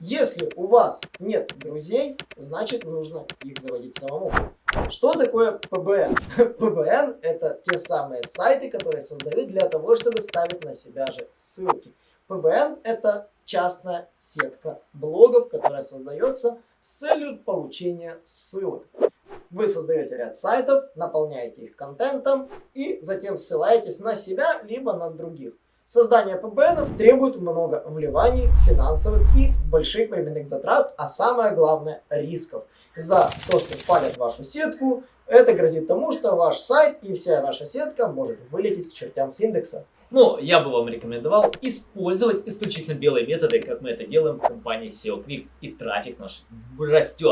Если у вас нет друзей, значит нужно их заводить самому. Что такое ПБН? ПБН это те самые сайты, которые создают для того, чтобы ставить на себя же ссылки. ПБН это частная сетка блогов, которая создается с целью получения ссылок. Вы создаете ряд сайтов, наполняете их контентом и затем ссылаетесь на себя, либо на других. Создание PBN требует много вливаний финансовых и больших временных затрат, а самое главное рисков. За то, что спалят вашу сетку, это грозит тому, что ваш сайт и вся ваша сетка может вылететь к чертям с индекса. Но я бы вам рекомендовал использовать исключительно белые методы, как мы это делаем в компании SEO Quick, и трафик наш растет.